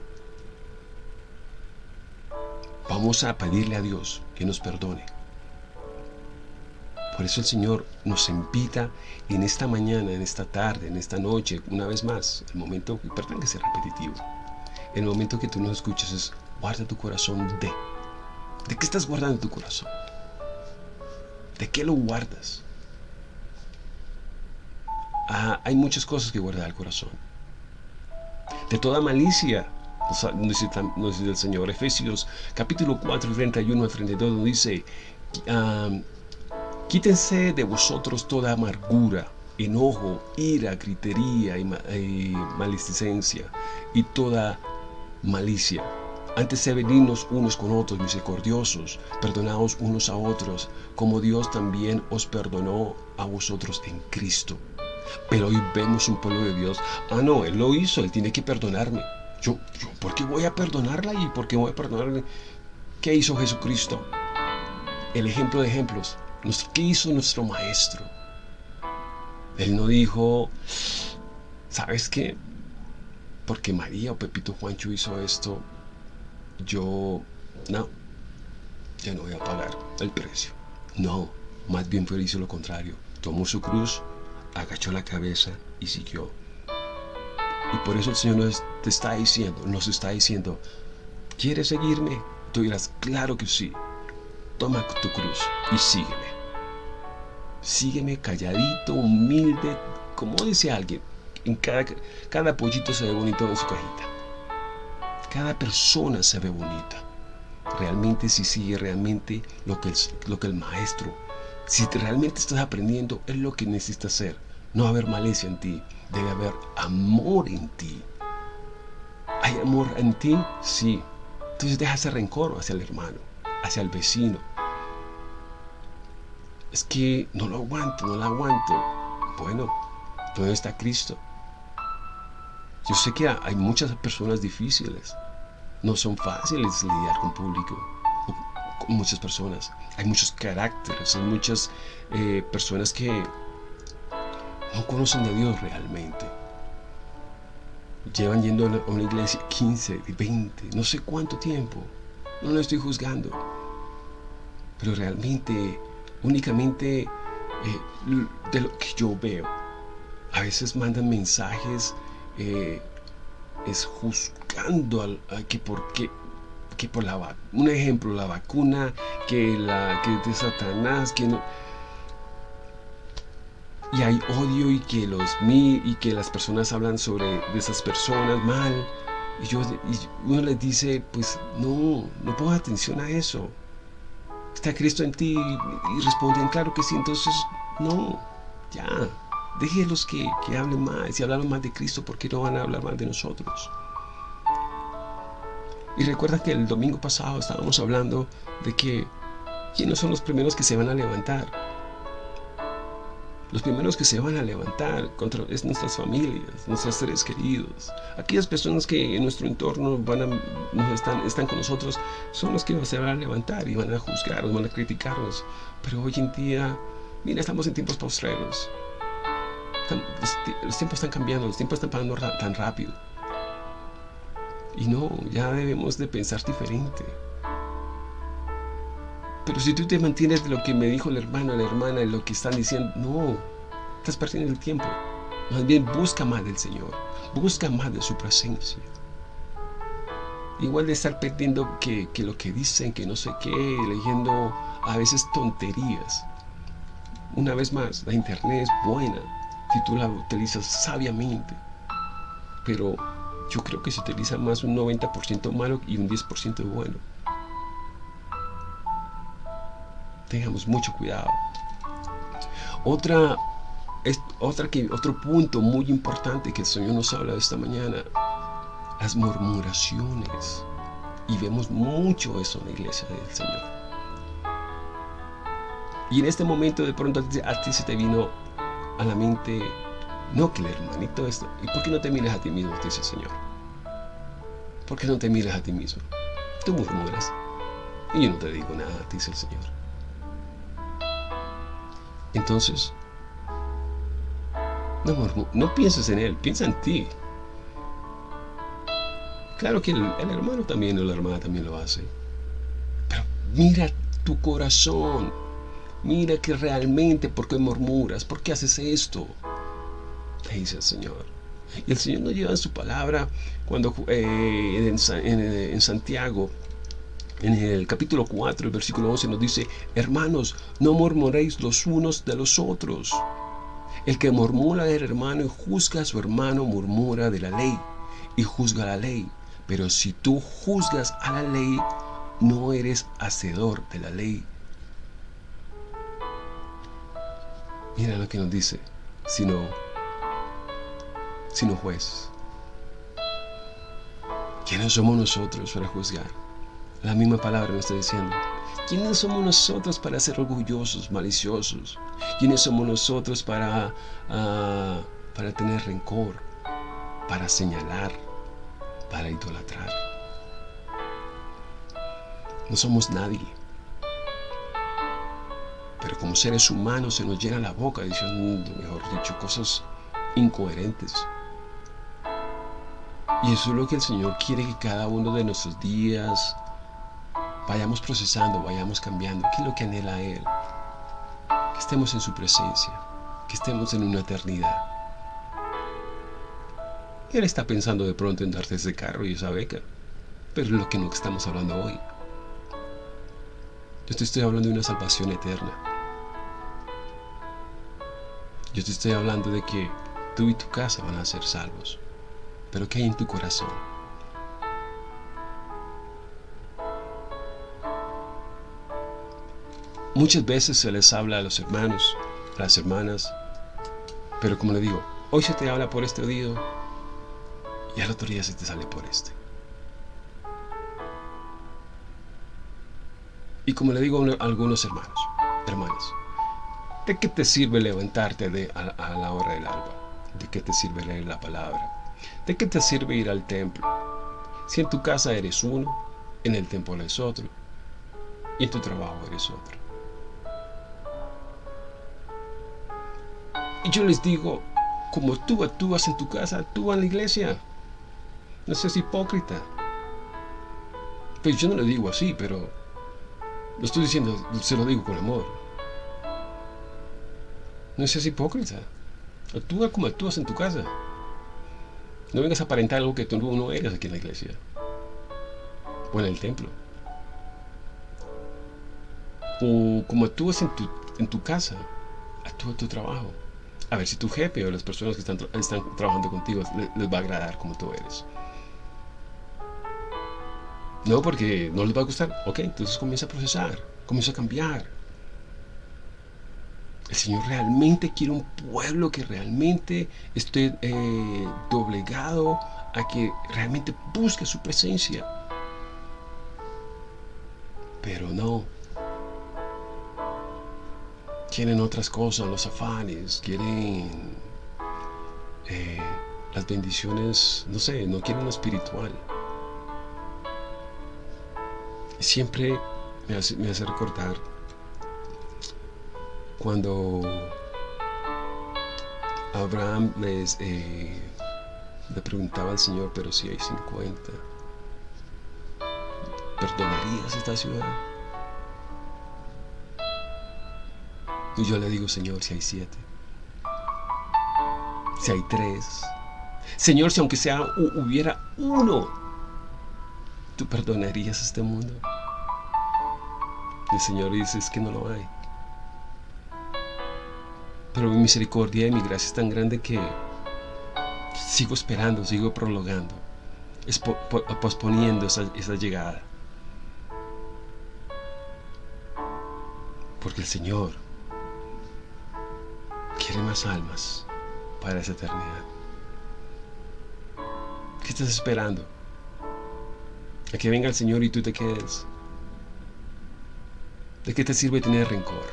Vamos a pedirle a Dios que nos perdone. Por eso el Señor nos invita en esta mañana, en esta tarde, en esta noche, una vez más, el momento, perdón que sea repetitivo, el momento que tú nos escuchas es guarda tu corazón de. ¿De qué estás guardando tu corazón? ¿De qué lo guardas? Hay muchas cosas que guardar el corazón. De toda malicia, dice, el Señor. Efesios capítulo 4, 31 al 32 dice, ah, Quítense de vosotros toda amargura, enojo, ira, gritería y, maledicencia y toda malicia. Antes de venirnos unos con otros misericordiosos, perdonaos unos a otros, como Dios también os perdonó a vosotros en Cristo. Pero hoy vemos un pueblo de Dios. Ah, no, Él lo hizo, Él tiene que perdonarme. Yo, yo, ¿por qué voy a perdonarla y por qué voy a perdonarle? ¿Qué hizo Jesucristo? El ejemplo de ejemplos. ¿Qué hizo nuestro maestro? Él no dijo, ¿sabes qué? Porque María o Pepito Juancho hizo esto, yo, no, ya no voy a pagar el precio. No, más bien fue hizo lo contrario. Tomó su cruz, agachó la cabeza y siguió. Y por eso el Señor nos te está diciendo, nos está diciendo, ¿quieres seguirme? Tú dirás, claro que sí. Toma tu cruz y sígueme. Sígueme calladito, humilde, como dice alguien. En cada, cada pollito se ve bonito en su cajita. Cada persona se ve bonita. Realmente si sigue realmente lo que, lo que el maestro, si realmente estás aprendiendo, es lo que necesitas hacer. No haber malicia en ti, debe haber amor en ti. ¿Hay amor en ti? Sí. Entonces deja ese rencor hacia el hermano, hacia el vecino, es que no lo aguanto, no lo aguanto. Bueno, ¿dónde está Cristo? Yo sé que hay muchas personas difíciles. No son fáciles lidiar con público, con muchas personas. Hay muchos caracteres, hay muchas eh, personas que no conocen a Dios realmente. Llevan yendo a una iglesia 15, 20, no sé cuánto tiempo. No lo estoy juzgando. Pero realmente únicamente eh, de lo que yo veo. A veces mandan mensajes eh, es juzgando al, que por qué, que por la un ejemplo, la vacuna, que la que de Satanás, que no, y hay odio y que los y que las personas hablan sobre de esas personas mal. Y yo y uno les dice pues no no ponga atención a eso. Está Cristo en ti. Y responden claro que sí entonces no ya. Déjenlos que, que hablen más. Y hablaron más de Cristo porque no van a hablar más de nosotros y recuerda que el domingo pasado estábamos hablando de que quiénes son los primeros que se van a levantar los primeros que se van a levantar contra es nuestras familias, nuestros seres queridos. Aquellas personas que en nuestro entorno van a, nos están, están con nosotros son los que se van a levantar y van a juzgarnos, van a criticarnos. Pero hoy en día, mira, estamos en tiempos postreros. los, tiempos están cambiando, los tiempos están pasando tan rápido. Y no, ya debemos de pensar diferente. Pero si tú te mantienes de lo que me dijo el hermano, la hermana, de lo que están diciendo, no, estás perdiendo el tiempo. Más bien busca más del Señor, busca más de su presencia. Igual de estar perdiendo que, lo que dicen, que no sé qué, leyendo a veces tonterías. Una vez más, la internet es buena si tú la utilizas sabiamente. Pero yo creo que se utiliza más un 90% malo y un 10% bueno. Tengamos mucho cuidado. Otra, es, otra que, otro punto muy importante que el Señor nos habla esta mañana, las murmuraciones. Y vemos mucho eso en la iglesia del Señor. Y en este momento de pronto a ti se te vino a la mente, no que el hermanito esto, ¿y por qué no te miras a ti mismo? Dice el Señor. ¿Por qué no te miras a ti mismo? Tú murmuras. Y yo no te digo nada, dice el Señor. Entonces, no, no pienses en él, piensa en ti. Claro que el, hermano también o la hermana también lo hace. Pero mira tu corazón. Mira que realmente, ¿por qué murmuras? ¿Por qué haces esto? Te dice el Señor. Y el Señor nos lleva en su palabra cuando eh, en Santiago en el capítulo 4, el versículo 11 nos dice, hermanos, no murmuréis los unos de los otros. El que murmura del hermano y juzga a su hermano murmura de la ley y juzga la ley. Pero si tú juzgas a la ley, no eres hacedor de la ley. Mira lo que nos dice, sino, sino juez. ¿Quiénes somos nosotros para juzgar? La misma palabra me está diciendo. ¿Quiénes somos nosotros para ser orgullosos, maliciosos? ¿Quiénes somos nosotros para, ah, para tener rencor, para señalar, para idolatrar? No somos nadie. Pero como seres humanos se nos llena la boca diciendo, mejor dicho, cosas incoherentes. Y eso es lo que el Señor quiere que cada uno de nuestros días, vayamos procesando, vayamos cambiando. ¿Qué es lo que anhela Él? Que estemos en su presencia, que estemos en una eternidad. Él está pensando de pronto en darte ese carro y esa beca, pero es lo que no estamos hablando hoy. Yo te estoy hablando de una salvación eterna. Yo te estoy hablando de que tú y tu casa van a ser salvos. Pero ¿qué hay en tu corazón? Muchas veces se les habla a los hermanos, a las hermanas, pero como le digo, hoy se te habla por este oído y al otro día se te sale por este. Y como le digo a algunos hermanos, hermanas, ¿de qué te sirve levantarte de, a, a la hora del alba? ¿De qué te sirve leer la palabra? ¿De qué te sirve ir al templo? Si en tu casa eres uno, en el templo eres otro, y en tu trabajo eres otro. Y yo les digo, como tú actúas en tu casa, actúa en la iglesia. No seas hipócrita. Pues yo no lo digo así, pero lo estoy diciendo, se lo digo con amor. No seas hipócrita. Actúa como actúas en tu casa. No vengas a aparentar algo que tú no eres aquí en la iglesia. o en el templo. O como actúas en tu, en tu casa, actúa en tu trabajo. A ver si tu jefe o las personas que están, trabajando contigo les, les va a agradar como tú eres. No, porque no les va a gustar. Ok, entonces comienza a procesar, comienza a cambiar. El Señor realmente quiere un pueblo que realmente esté eh, doblegado a que realmente busque su presencia. Pero no. Quieren otras cosas, los afanes, quieren eh, las bendiciones, no sé, no quieren lo espiritual. Siempre me hace, recordar cuando Abraham eh, le preguntaba al Señor, pero si hay 50, ¿perdonarías esta ciudad? Y yo le digo, Señor, si hay siete, si hay tres, Señor, si aunque sea hubiera uno, ¿tú perdonarías este mundo? El Señor dice, es que no lo hay. Pero mi misericordia y mi gracia es tan grande que sigo esperando, sigo prolongando, posponiendo esa, esa llegada. Porque el Señor quiere más almas para esa eternidad. ¿Qué estás esperando? A que venga el Señor y tú te quedes. ¿De qué te sirve tener rencor?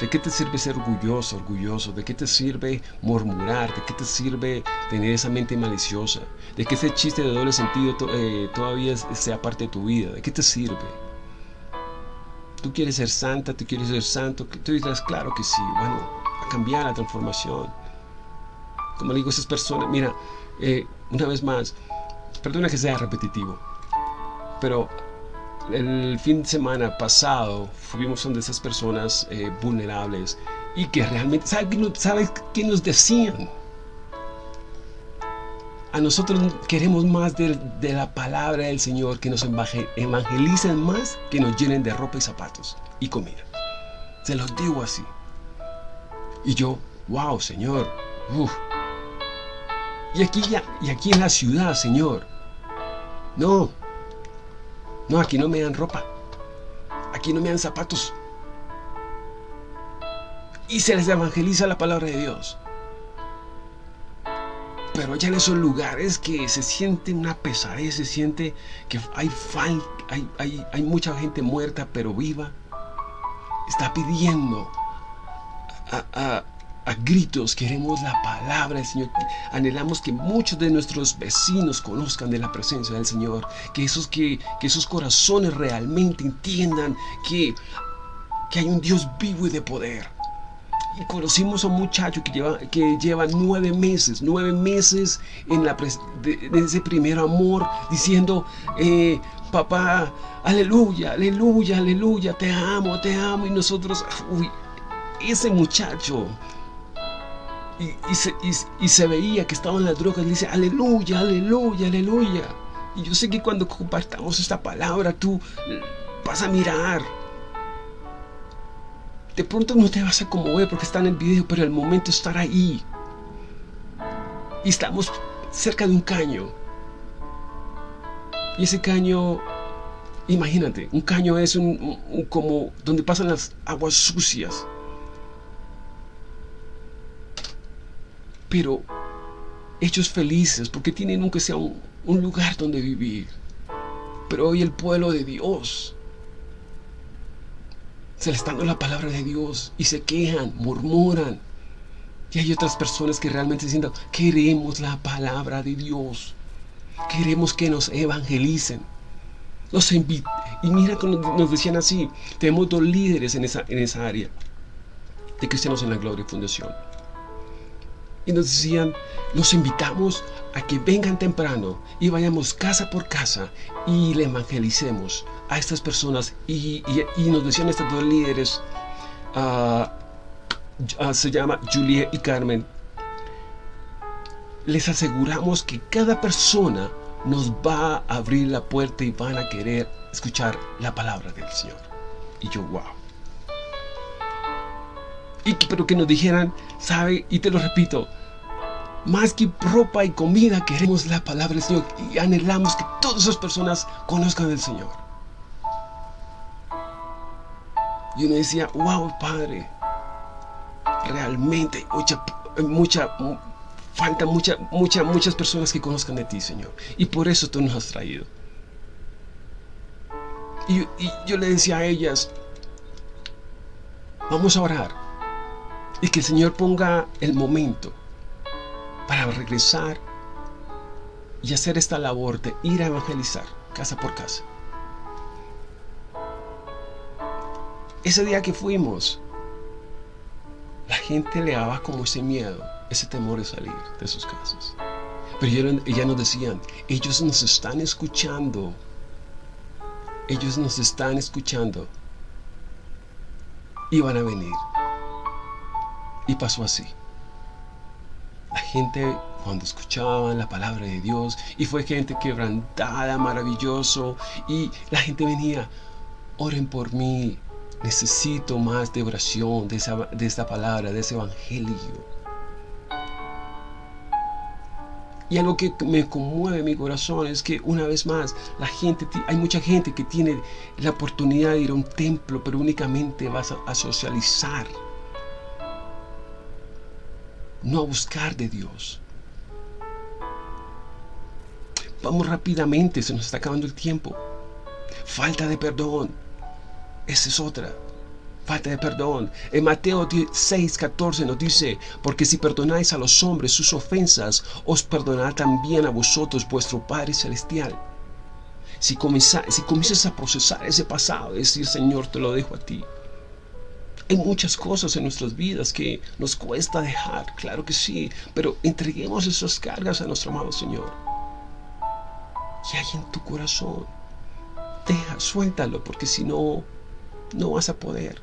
¿De qué te sirve ser orgulloso, orgulloso? ¿De qué te sirve murmurar? ¿De qué te sirve tener esa mente maliciosa? ¿De qué ese chiste de doble sentido eh, todavía sea parte de tu vida? ¿De qué te sirve? ¿Tú quieres ser santa? ¿Tú quieres ser santo? Tú dirás, claro que sí. Bueno, cambiar la transformación. Como digo, esas personas, mira, eh, una vez más, perdona que sea repetitivo, pero el fin de semana pasado fuimos de esas personas eh, vulnerables y que realmente, ¿sabes qué nos decían? A nosotros queremos más de, la palabra del Señor, que nos evangelicen más, que nos llenen de ropa y zapatos y comida. Se los digo así. Y yo, wow, Señor, Y aquí, ya, y aquí en la ciudad, Señor. No, no, aquí no me dan ropa. Aquí no me dan zapatos. Y se les evangeliza la palabra de Dios. Pero allá en esos lugares que se siente una pesadez, se siente que hay, hay, hay mucha gente muerta pero viva, está pidiendo a, a gritos queremos la palabra del Señor. Anhelamos que muchos de nuestros vecinos conozcan de la presencia del Señor. Que esos, que, que esos corazones realmente entiendan que, que hay un Dios vivo y de poder. Y conocimos a un muchacho que lleva, que lleva nueve meses, nueve meses en, la, de, ese primer amor, diciendo, eh, papá, aleluya, aleluya, aleluya, te amo, te amo. Y nosotros, uy, ese muchacho y, se, veía que estaba en las drogas, le dice, aleluya, aleluya, aleluya. Y yo sé que cuando compartamos esta palabra, tú vas a mirar. De pronto no te vas a conmover porque está en el video, pero el momento es estar ahí. Y estamos cerca de un caño. Y ese caño, imagínate, un caño es un como donde pasan las aguas sucias. Pero hechos felices, porque tienen aunque sea un, lugar donde vivir. Pero hoy el pueblo de Dios se le está dando la palabra de Dios y se quejan, murmuran. Y hay otras personas que realmente diciendo, queremos la palabra de Dios. Queremos que nos evangelicen. Nos y mira cuando nos decían así, tenemos dos líderes en esa, en esa área de Cristianos en la Gloria Fundación y nos decían, los invitamos a que vengan temprano y vayamos casa por casa y le evangelicemos a estas personas. Y, nos decían estos dos líderes, ah, se llama Julia y Carmen, les aseguramos que cada persona nos va a abrir la puerta y van a querer escuchar la palabra del Señor. Y yo, wow. Y que, pero que nos dijeran, sabe, y te lo repito, más que ropa y comida, queremos la palabra del Señor y anhelamos que todas esas personas conozcan del Señor. Y uno decía, wow, Padre, realmente mucha, mucha, falta mucha, mucha, muchas personas que conozcan de ti, Señor. Y por eso tú nos has traído. Y, y yo le decía a ellas, vamos a orar. Y que el Señor ponga el momento para regresar y hacer esta labor de ir a evangelizar casa por casa. Ese día que fuimos, la gente le daba como ese miedo, ese temor de salir de sus casas. Pero ellas nos decían, ellos nos están escuchando. Ellos nos están escuchando. Y van a venir. Y pasó así. La gente cuando escuchaban la palabra de Dios y fue gente quebrantada, maravilloso y la gente venía, oren por mí, necesito más de oración, de, esa, de esta palabra, de ese evangelio. Y algo que me conmueve mi corazón es que una vez más, la gente, hay mucha gente que tiene la oportunidad de ir a un templo, pero únicamente vas a socializar no buscar de Dios. Vamos rápidamente, se nos está acabando el tiempo. Falta de perdón. Esa es otra. Falta de perdón. En Mateo 6, 14 nos dice, porque si perdonáis a los hombres sus ofensas, os perdonará también a vosotros vuestro Padre Celestial. Si, si comienzas a procesar ese pasado, decir, Señor, te lo dejo a ti. Hay muchas cosas en nuestras vidas que nos cuesta dejar, claro que sí, pero entreguemos esas cargas a nuestro amado Señor. ¿Qué hay en tu corazón? Deja, suéltalo, porque si no, no vas a poder.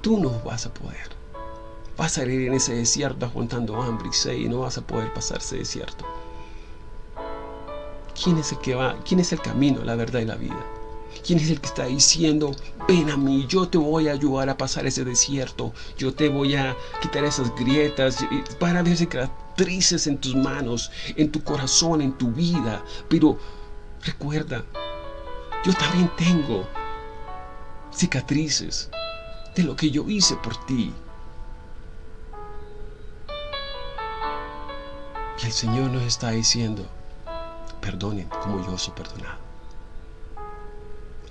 Tú no vas a poder. Vas a ir en ese desierto aguantando hambre y sed y no vas a poder pasar ese desierto. ¿Quién es el que va? ¿Quién es el camino, la verdad y la vida? ¿Quién es el que está diciendo, ven a mí, yo te voy a ayudar a pasar ese desierto, yo te voy a quitar esas grietas, para ver cicatrices en tus manos, en tu corazón, en tu vida? Pero recuerda, yo también tengo cicatrices de lo que yo hice por ti. Y el Señor nos está diciendo, perdonen como yo soy perdonado.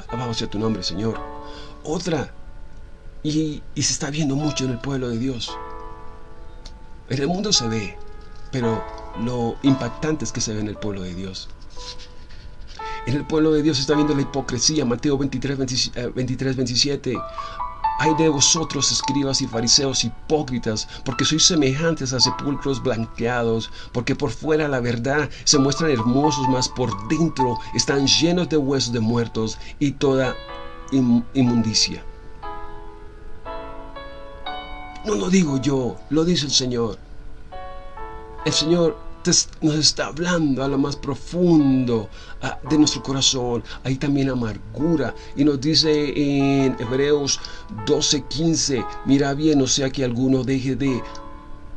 Alabado sea tu nombre, Señor. Otra, y, y se está viendo mucho en el pueblo de Dios. En el mundo se ve, pero lo impactante es que se ve en el pueblo de Dios. En el pueblo de Dios se está viendo la hipocresía. Mateo 23, 23 27. Hay de vosotros, escribas y fariseos hipócritas, porque sois semejantes a sepulcros blanqueados, porque por fuera la verdad se muestran hermosos, mas por dentro están llenos de huesos de muertos y toda inmundicia. No lo digo yo, lo dice el Señor. El Señor nos está hablando a lo más profundo de nuestro corazón. Hay también amargura. Y nos dice en Hebreos 12:15, mira bien, no sea que alguno deje de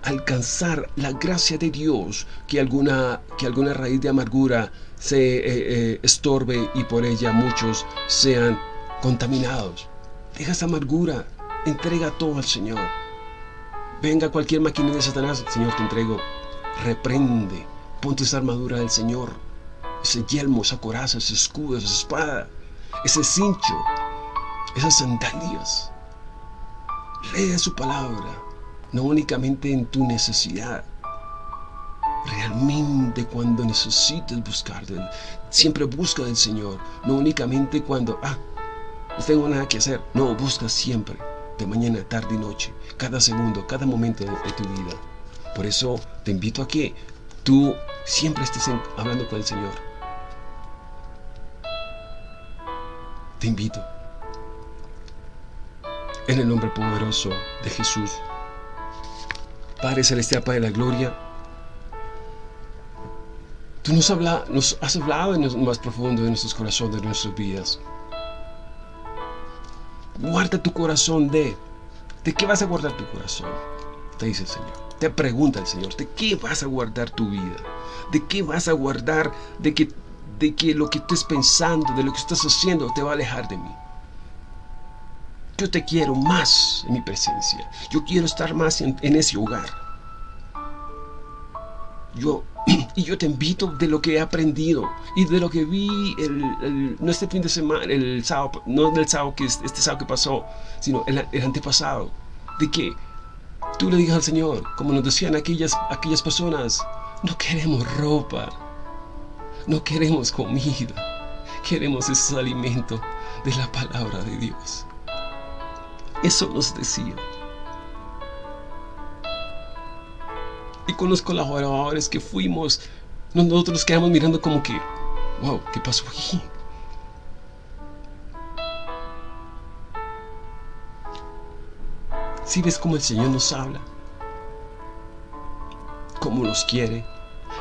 alcanzar la gracia de Dios, que alguna, que alguna raíz de amargura se eh, eh, estorbe y por ella muchos sean contaminados. Deja esa amargura, entrega todo al Señor. Venga cualquier máquina de Satanás, Señor, te entrego reprende, ponte esa armadura del Señor, ese yelmo, esa coraza, ese escudo, esa espada, ese cincho, esas sandalias. Lee su palabra, no únicamente en tu necesidad, realmente cuando necesites buscar. Siempre busca del Señor, no únicamente cuando, ah, no tengo nada que hacer. No, busca siempre, de mañana, tarde y noche, cada segundo, cada momento de tu vida. Por eso te invito a que tú siempre estés hablando con el Señor. Te invito. En el nombre poderoso de Jesús. Padre Celestial, Padre de la Gloria. Tú nos, nos has hablado en lo más profundo de nuestros corazones, de nuestras vidas. Guarda tu corazón de... ¿De qué vas a guardar tu corazón? Te dice el Señor. Te pregunta el Señor, ¿de qué vas a guardar tu vida? ¿De qué vas a guardar de que, de que lo que estés pensando, de lo que estás haciendo, te va a alejar de mí? Yo te quiero más en mi presencia. Yo quiero estar más en, ese hogar. Yo, y yo te invito de lo que he aprendido y de lo que vi el, no este fin de semana, el sábado, no del sábado que este sábado que pasó, sino el, el antepasado, de que tú le digas al Señor, como nos decían aquellas, aquellas personas, no queremos ropa, no queremos comida, queremos ese alimento de la palabra de Dios. Eso nos decía. Y con los colaboradores que fuimos, nosotros nos quedamos mirando como que, wow, ¿qué pasó aquí? Si ves cómo el Señor nos habla, cómo nos quiere,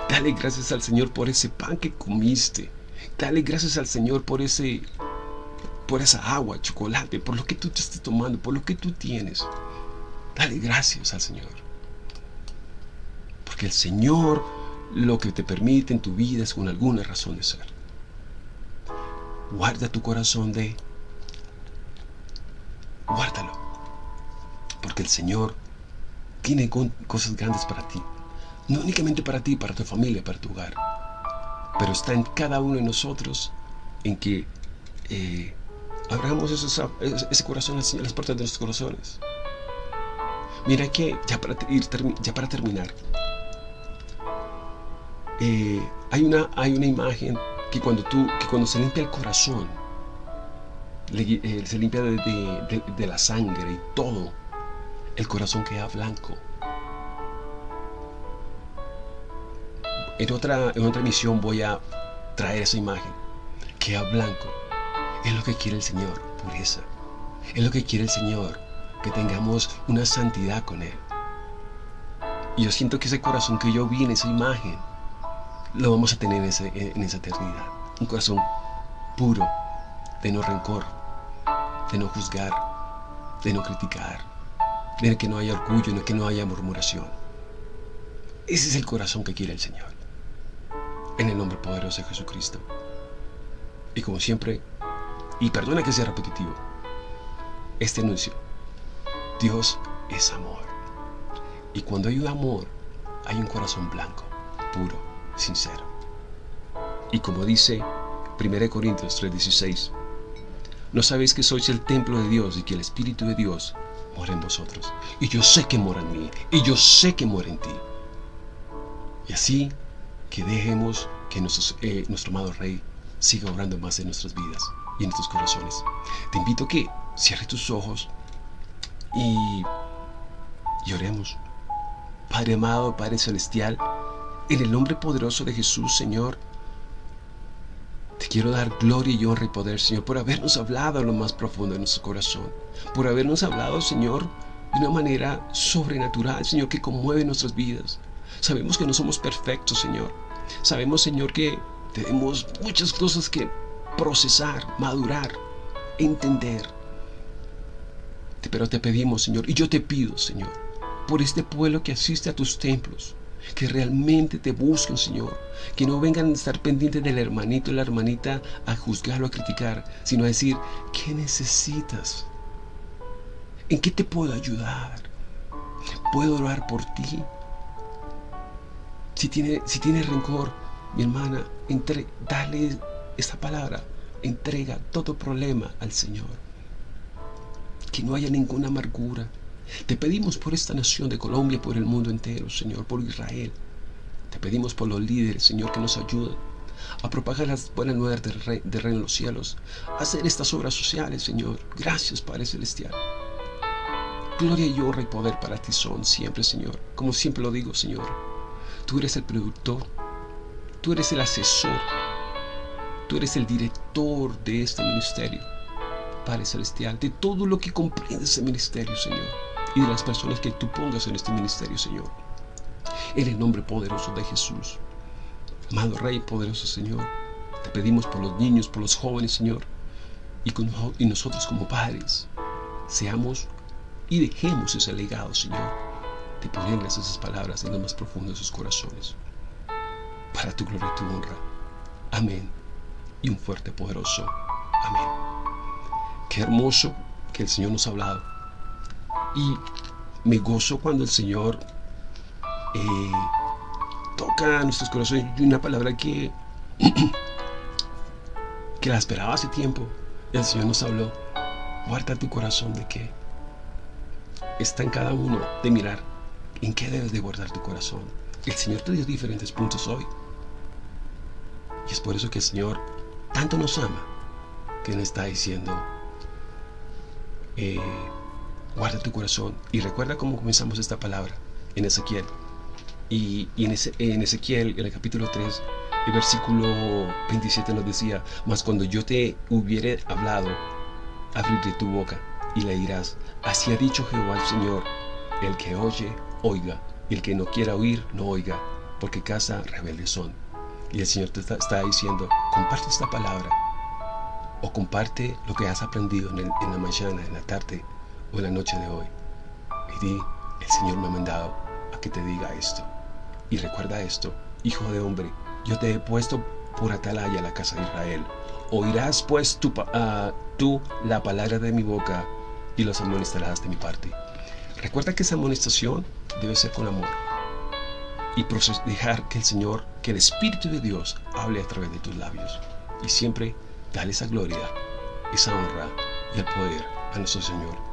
dale gracias al Señor por ese pan que comiste. Dale gracias al Señor por ese por esa agua, chocolate, por lo que tú te estés tomando, por lo que tú tienes. Dale gracias al Señor. Porque el Señor lo que te permite en tu vida es con alguna razón de ser. Guarda tu corazón de... Guárdalo porque el Señor tiene cosas grandes para ti. No únicamente para ti, para tu familia, para tu hogar. Pero está en cada uno de nosotros en que eh, abramos ese corazón a las puertas de nuestros corazones. Mira que, ya para, ya para terminar, eh, hay, una, hay una imagen que cuando, tú, que cuando se limpia el corazón, eh, se limpia de la sangre y todo, el corazón queda blanco. En otra, en otra misión voy a traer esa imagen. Queda blanco. Es lo que quiere el Señor, pureza. Es lo que quiere el Señor, que tengamos una santidad con Él. Y yo siento que ese corazón que yo vi en esa imagen, lo vamos a tener en, en esa eternidad. Un corazón puro, de no rencor, de no juzgar, de no criticar, de que no haya orgullo, que no haya murmuración. Ese es el corazón que quiere el Señor. En el nombre poderoso de Jesucristo. Y como siempre, y perdona que sea repetitivo, este anuncio, Dios es amor. Y cuando hay un amor, hay un corazón blanco, puro, sincero. Y como dice 1 Corintios 3:16, ¿no sabéis que sois el templo de Dios y que el Espíritu de Dios en vosotros. Y yo sé que mora en mí. Y yo sé que mora en ti. Y así que dejemos que eh, nuestro amado Rey siga obrando más en nuestras vidas y en nuestros corazones. Te invito a que cierres tus ojos y, y oremos. Padre amado, Padre celestial, en el nombre poderoso de Jesús, Señor, te quiero dar gloria y honra y poder, Señor, por habernos hablado a lo más profundo de nuestro corazón. Por habernos hablado, Señor, de una manera sobrenatural, Señor, que conmueve nuestras vidas. Sabemos que no somos perfectos, Señor. Sabemos, Señor, que tenemos muchas cosas que procesar, madurar, entender. Pero te pedimos, Señor, y yo te pido, Señor, por este pueblo que asiste a tus templos, que realmente te busquen, Señor. Que no vengan a estar pendientes del hermanito y la hermanita a juzgarlo, a criticar, sino a decir, ¿qué necesitas? ¿En qué te puedo ayudar? ¿Puedo orar por ti? Si tiene, si tiene rencor, mi hermana, entre, dale esta palabra. Entrega todo problema al Señor. Que no haya ninguna amargura, te pedimos por esta nación de Colombia, por el mundo entero, Señor, por Israel. Te pedimos por los líderes, Señor, que nos ayuden a propagar las buenas nuevas del, rey, del reino de los cielos, a hacer estas obras sociales, Señor. Gracias, Padre Celestial. Gloria y honra y poder para ti son siempre, Señor. Como siempre lo digo, Señor. Tú eres el productor, tú eres el asesor, tú eres el director de este ministerio, Padre Celestial, de todo lo que comprende ese ministerio, Señor y de las personas que tú pongas en este ministerio, Señor. En el nombre poderoso de Jesús. Amado Rey, poderoso Señor, te pedimos por los niños, por los jóvenes, Señor, y, con, y nosotros como padres, seamos y dejemos ese legado, Señor, de ponerles esas palabras en lo más profundo de sus corazones. Para tu gloria y tu honra. Amén. Y un fuerte, poderoso. Amén. Qué hermoso que el Señor nos ha hablado. Y me gozo cuando el Señor eh, toca nuestros corazones. Y una palabra que, que la esperaba hace tiempo. El Señor nos habló. Guarda tu corazón de que está en cada uno de mirar en qué debes de guardar tu corazón. El Señor te dio diferentes puntos hoy. Y es por eso que el Señor tanto nos ama que nos está diciendo, eh, guarda tu corazón. Y recuerda cómo comenzamos esta palabra en Ezequiel. Y, en, en Ezequiel, en el capítulo 3, el versículo 27 nos decía, mas cuando yo te hubiere hablado, abriré tu boca y le dirás, así ha dicho Jehová el Señor, el que oye, oiga, y el que no quiera oír, no oiga, porque casa rebelde son. Y el Señor te está, diciendo, comparte esta palabra, o comparte lo que has aprendido en, en la mañana, en la tarde o la noche de hoy. Y di, el Señor me ha mandado a que te diga esto. Y recuerda esto, hijo de hombre, yo te he puesto por atalaya la casa de Israel. Oirás pues tú, uh, tú la palabra de mi boca y los amonestarás de mi parte. Recuerda que esa amonestación debe ser con amor y dejar que el Señor, que el Espíritu de Dios hable a través de tus labios. Y siempre dale esa gloria, esa honra y el poder a nuestro Señor.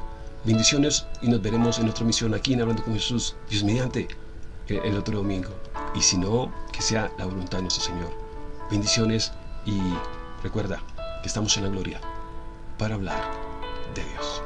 Bendiciones y nos veremos en otra misión aquí en Hablando con Jesús, Dios mediante, el otro domingo. Y si no, que sea la voluntad de nuestro Señor. Bendiciones y recuerda que estamos en la gloria para hablar de Dios.